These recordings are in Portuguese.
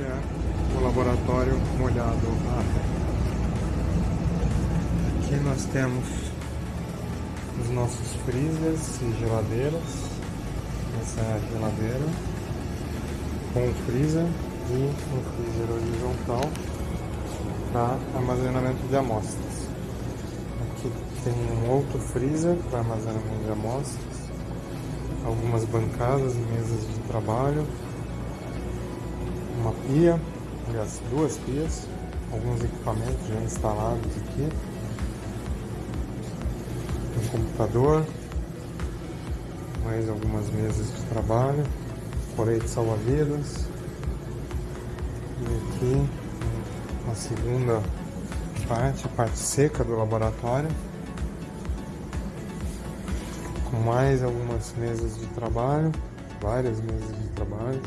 é o laboratório molhado a Aqui nós temos os nossos freezers e geladeiras. Essa é geladeira com o freezer e um freezer horizontal para armazenamento de amostras. Aqui tem um outro freezer para armazenamento de amostras, algumas bancadas e mesas de trabalho, pia, aliás, duas pias, alguns equipamentos já instalados aqui, um computador, mais algumas mesas de trabalho, colete salva-vidas, e aqui uma segunda parte, a parte seca do laboratório, com mais algumas mesas de trabalho, várias mesas de trabalho.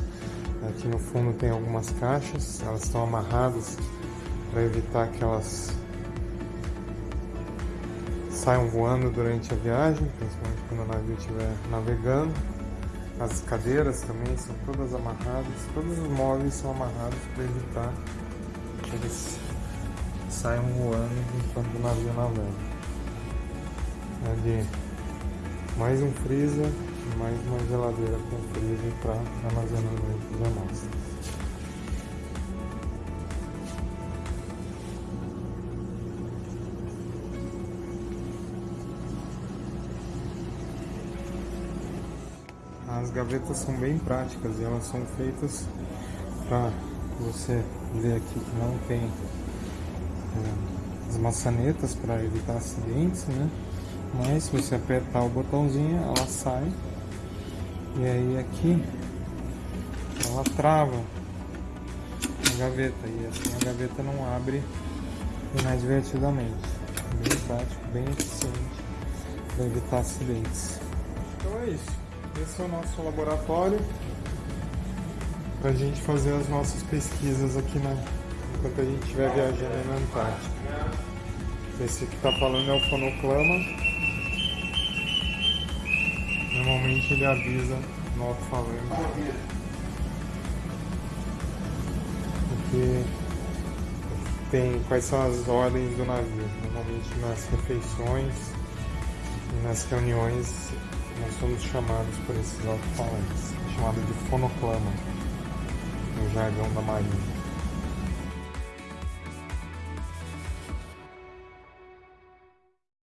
Aqui no fundo tem algumas caixas, elas estão amarradas para evitar que elas saiam voando durante a viagem, principalmente quando o navio estiver navegando. As cadeiras também são todas amarradas, todos os móveis são amarrados para evitar que eles saiam voando enquanto o navio navega. Ali mais um freezer mais uma geladeira com freezer para armazenamento de amostras. As gavetas são bem práticas e elas são feitas para você ver aqui que não tem é, as maçanetas para evitar acidentes, né? Mas se você apertar o botãozinho, ela sai e aí aqui ela trava a gaveta e assim a gaveta não abre inadvertidamente. Bem prático, bem eficiente para evitar acidentes. Então é isso. Esse é o nosso laboratório para a gente fazer as nossas pesquisas aqui na, enquanto a gente estiver viajando na Antártica. Esse que está falando é o fonoclama. Normalmente ele avisa no alto-falante. Porque tem quais são as ordens do navio. Normalmente nas refeições e nas reuniões nós somos chamados por esses alto-falantes, chamado de fonoclama, no jargão da marinha.